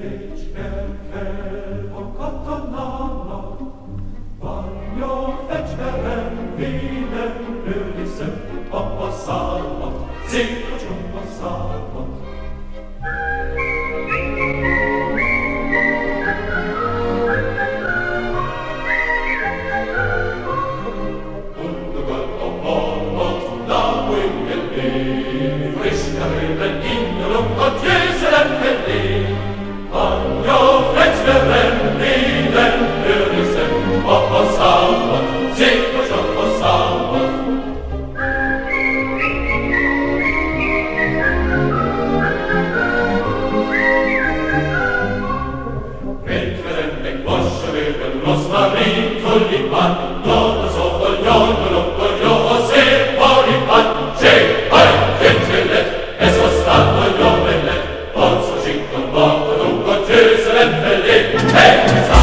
dich erkennt. Hey!